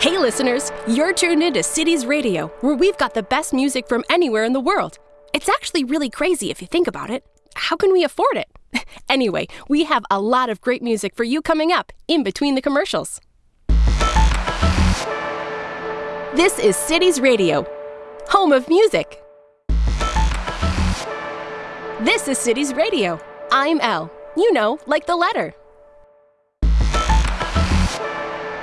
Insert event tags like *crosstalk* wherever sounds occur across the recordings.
Hey, listeners, you're tuned into Cities Radio, where we've got the best music from anywhere in the world. It's actually really crazy if you think about it. How can we afford it? *laughs* anyway, we have a lot of great music for you coming up in between the commercials. This is Cities Radio, home of music. This is Cities Radio. I'm Elle. You know, like the letter.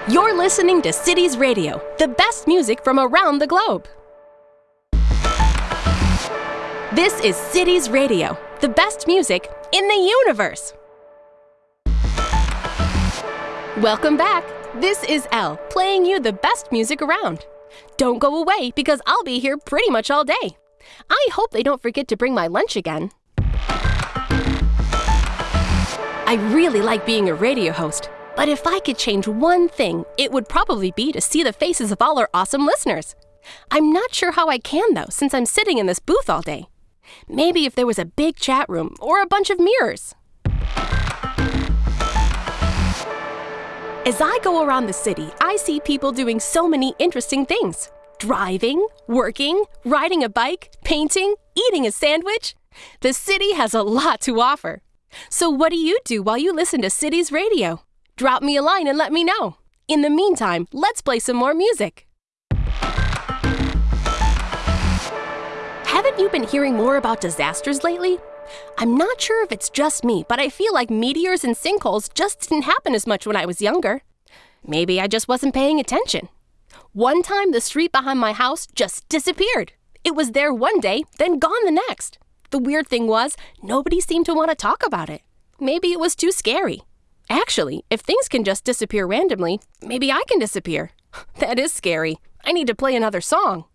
You're listening to Cities Radio, the best music from around the globe. This is Cities Radio, the best music in the universe. Welcome back. This is Elle playing you the best music around. Don't go away because I'll be here pretty much all day. I hope they don't forget to bring my lunch again. I really like being a radio host, but if I could change one thing, it would probably be to see the faces of all our awesome listeners. I'm not sure how I can, though, since I'm sitting in this booth all day. Maybe if there was a big chat room or a bunch of mirrors. As I go around the city, I see people doing so many interesting things driving, working, riding a bike, painting, eating a sandwich. The city has a lot to offer. So, what do you do while you listen to Cities Radio? Drop me a line and let me know. In the meantime, let's play some more music. Haven't you been hearing more about disasters lately? I'm not sure if it's just me, but I feel like meteors and sinkholes just didn't happen as much when I was younger. Maybe I just wasn't paying attention. One time, the street behind my house just disappeared. It was there one day, then gone the next. The weird thing was, nobody seemed to want to talk about it. Maybe it was too scary. Actually, if things can just disappear randomly, maybe I can disappear. *laughs* That is scary. I need to play another song.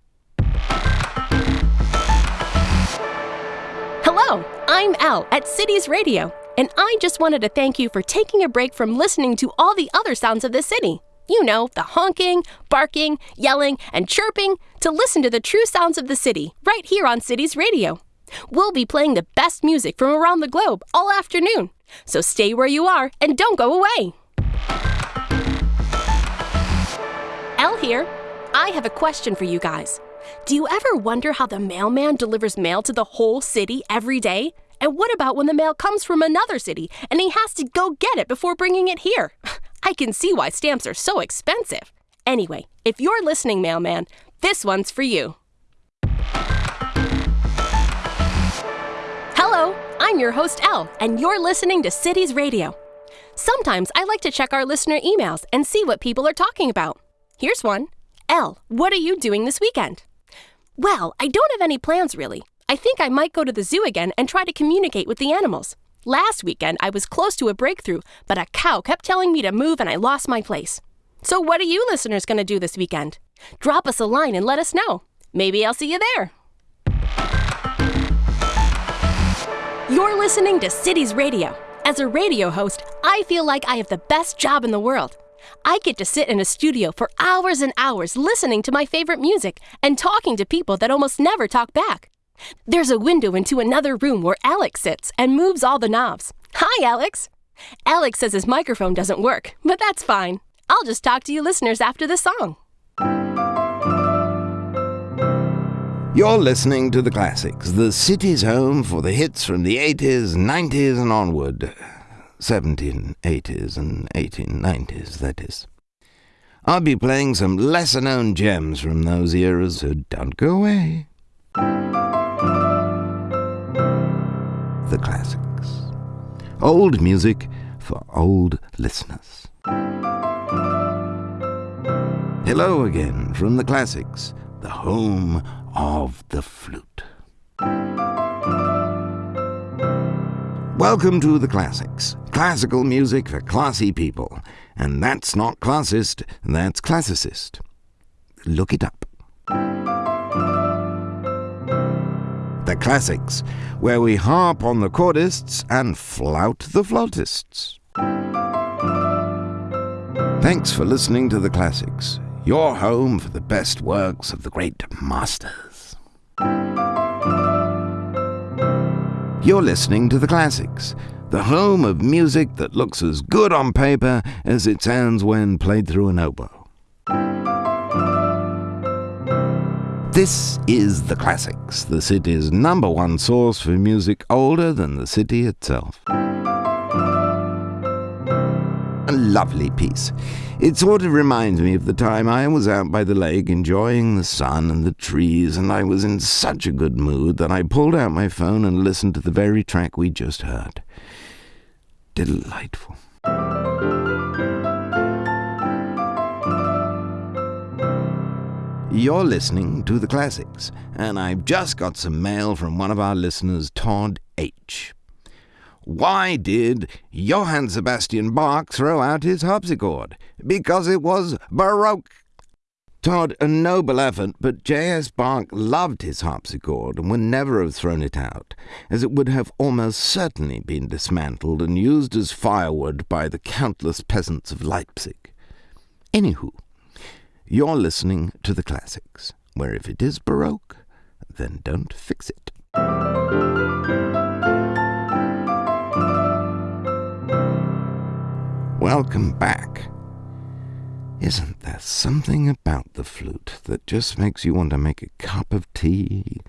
Hello, I'm Elle at Cities Radio, and I just wanted to thank you for taking a break from listening to all the other sounds of the city. You know, the honking, barking, yelling, and chirping to listen to the true sounds of the city right here on Cities Radio. We'll be playing the best music from around the globe all afternoon, so stay where you are and don't go away. Elle here. I have a question for you guys. Do you ever wonder how the mailman delivers mail to the whole city every day? And what about when the mail comes from another city and he has to go get it before bringing it here? *laughs* I can see why stamps are so expensive. Anyway, if you're listening, mailman, this one's for you. I'm your host, Elle, and you're listening to Cities Radio. Sometimes I like to check our listener emails and see what people are talking about. Here's one Elle, what are you doing this weekend? Well, I don't have any plans really. I think I might go to the zoo again and try to communicate with the animals. Last weekend, I was close to a breakthrough, but a cow kept telling me to move and I lost my place. So, what are you listeners going to do this weekend? Drop us a line and let us know. Maybe I'll see you there. You're listening to Cities Radio. As a radio host, I feel like I have the best job in the world. I get to sit in a studio for hours and hours listening to my favorite music and talking to people that almost never talk back. There's a window into another room where Alex sits and moves all the knobs. Hi, Alex. Alex says his microphone doesn't work, but that's fine. I'll just talk to you listeners after the song. You're listening to the classics, the city's home for the hits from the 80s, 90s, and onward. 1780s and 1890s, that is. I'll be playing some lesser known gems from those eras, so don't go away. The classics. Old music for old listeners. Hello again from the classics, the home of the flute. Welcome to the classics. Classical music for classy people. And that's not classist, that's classicist. Look it up. The classics, where we harp on the chordists and flout the flautists. Thanks for listening to the classics your home for the best works of the great masters. You're listening to the classics, the home of music that looks as good on paper as it sounds when played through an oboe. This is The Classics, the city's number one source for music older than the city itself. A lovely piece. It sort of reminds me of the time I was out by the lake enjoying the sun and the trees, and I was in such a good mood that I pulled out my phone and listened to the very track we just heard. Delightful. You're listening to the classics, and I've just got some mail from one of our listeners, Todd H. Why did Johann Sebastian Bach throw out his harpsichord? Because it was Baroque. Todd, a noble effort, but J.S. Bach loved his harpsichord and would never have thrown it out, as it would have almost certainly been dismantled and used as firewood by the countless peasants of Leipzig. Anywho, you're listening to the classics, where if it is Baroque, then don't fix it. Welcome back. Isn't there something about the flute that just makes you want to make a cup of tea,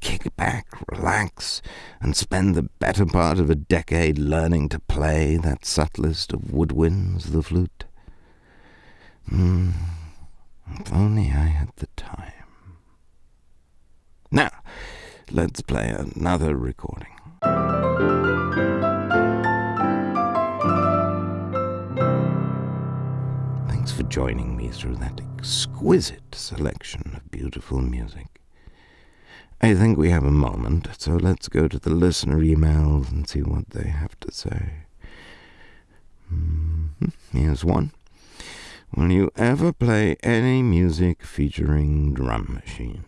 kick back, relax, and spend the better part of a decade learning to play that subtlest of woodwinds, the flute? Hmm. If only I had the time. Now, let's play another recording. Joining me through that exquisite selection of beautiful music. I think we have a moment, so let's go to the listener emails and see what they have to say. Mm-hmm. Here's one. Will you ever play any music featuring drum machines?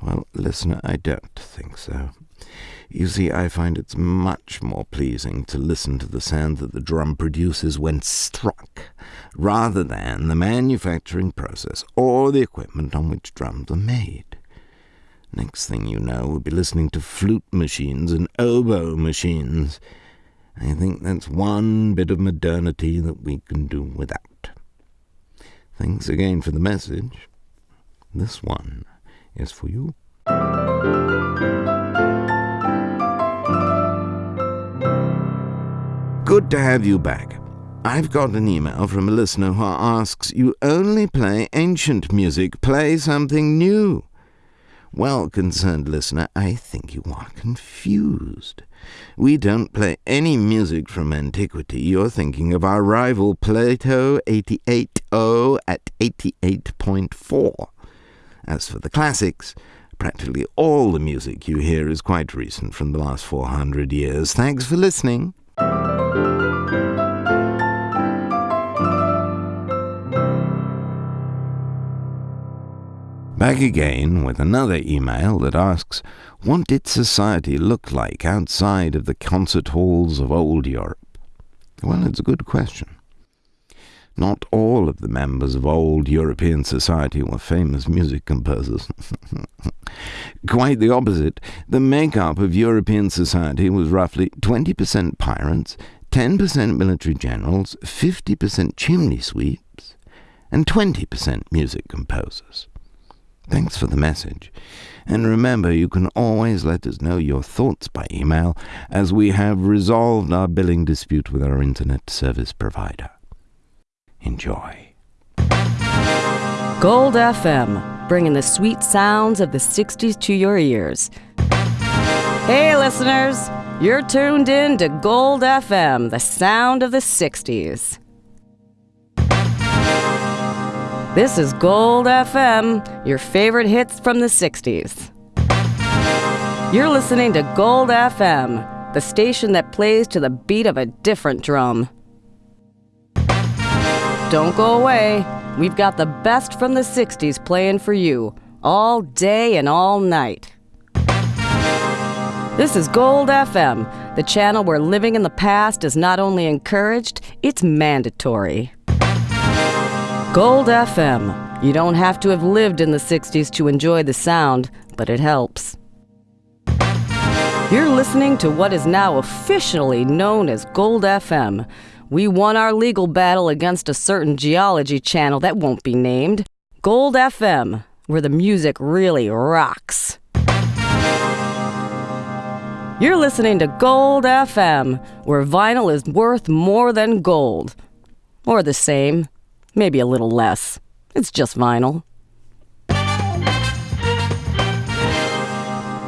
Well, listener, I don't think so. You see, I find it's much more pleasing to listen to the sound that the drum produces when struck, rather than the manufacturing process or the equipment on which drums are made. Next thing you know, we'll be listening to flute machines and oboe machines I think that's one bit of modernity that we can do without. Thanks again for the message. This one is for you. Good to have you back. I've got an email from a listener who asks, You only play ancient music, play something new. Well, concerned listener, I think you are confused. We don't play any music from antiquity. You're thinking of our rival Plato 88.0 at 88.4. As for the classics, practically all the music you hear is quite recent from the last 400 years. Thanks for listening. Back again with another email that asks, What did society look like outside of the concert halls of old Europe? Well, it's a good question. Not all of the members of old European society were famous music composers. *laughs* Quite the opposite. The makeup of European society was roughly 20% pirates, 10% military generals, 50% chimney sweeps, and 20% music composers. Thanks for the message. And remember, you can always let us know your thoughts by email, as we have resolved our billing dispute with our internet service provider. Enjoy. Gold FM, bringing the sweet sounds of the 60s to your ears. Hey, listeners, you're tuned in to Gold FM, the sound of the 60s. This is Gold FM, your favorite hits from the 60s. You're listening to Gold FM, the station that plays to the beat of a different drum. Don't go away. We've got the best from the 60s playing for you, all day and all night. This is Gold FM, the channel where living in the past is not only encouraged, it's mandatory. Gold FM. You don't have to have lived in the 60s to enjoy the sound, but it helps. You're listening to what is now officially known as Gold FM. We won our legal battle against a certain geology channel that won't be named. Gold FM. where the music really rocks. You're listening to Gold FM, where vinyl is worth more than gold. Or the same, maybe a little less. It's just vinyl.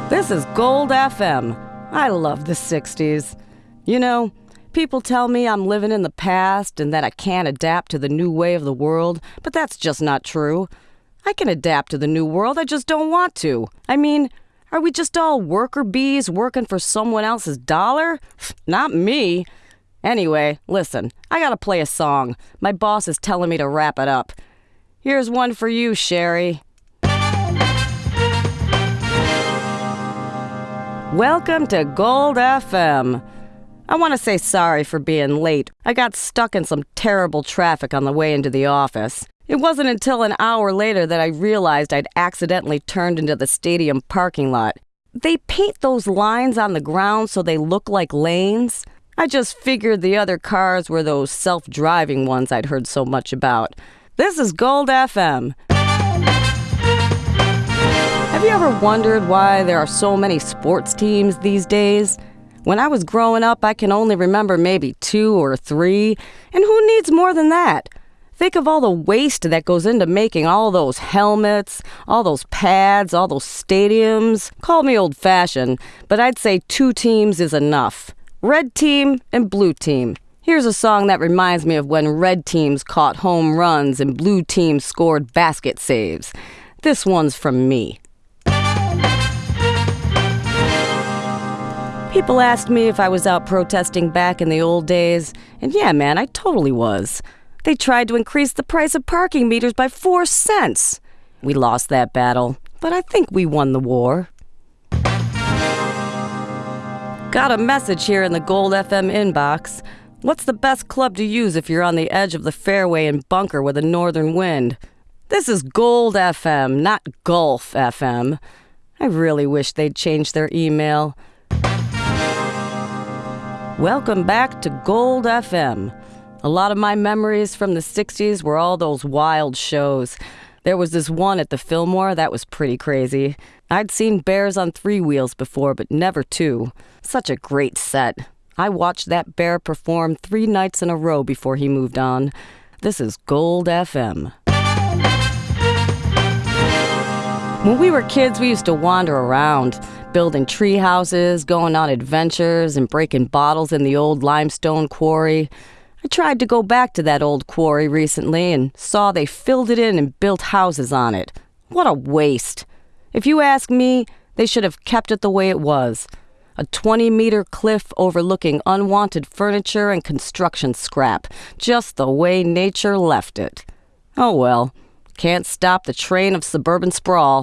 This is Gold FM. I love the 60s. You know, people tell me I'm living in the past and that I can't adapt to the new way of the world, but that's just not true. I can adapt to the new world, I just don't want to. I mean, are we just all worker bees working for someone else's dollar? *sighs* Not me. Anyway, listen, I gotta play a song. My boss is telling me to wrap it up. Here's one for you, Sherry. Welcome to Gold FM. I want to say sorry for being late. I got stuck in some terrible traffic on the way into the office. It wasn't until an hour later that I realized I'd accidentally turned into the stadium parking lot. They paint those lines on the ground so they look like lanes. I just figured the other cars were those self driving ones I'd heard so much about. This is Gold FM. Have you ever wondered why there are so many sports teams these days? When I was growing up, I can only remember maybe two or three, and who needs more than that? Think of all the waste that goes into making all those helmets, all those pads, all those stadiums. Call me old fashioned, but I'd say two teams is enough red team and blue team. Here's a song that reminds me of when red teams caught home runs and blue teams scored basket saves. This one's from me. People asked me if I was out protesting back in the old days, and yeah, man, I totally was. They tried to increase the price of parking meters by four cents. We lost that battle, but I think we won the war. Got a message here in the Gold FM inbox. What's the best club to use if you're on the edge of the fairway and bunker with a northern wind? This is Gold FM, not Gulf FM. I really wish they'd change their email. Welcome back to Gold FM. A lot of my memories from the 60s were all those wild shows. There was this one at the Fillmore that was pretty crazy. I'd seen bears on three wheels before, but never two. Such a great set. I watched that bear perform three nights in a row before he moved on. This is Gold FM. When we were kids, we used to wander around, building tree houses, going on adventures, and breaking bottles in the old limestone quarry. I tried to go back to that old quarry recently and saw they filled it in and built houses on it. What a waste. If you ask me, they should have kept it the way it was a 20 meter cliff overlooking unwanted furniture and construction scrap, just the way nature left it. Oh well, can't stop the train of suburban sprawl.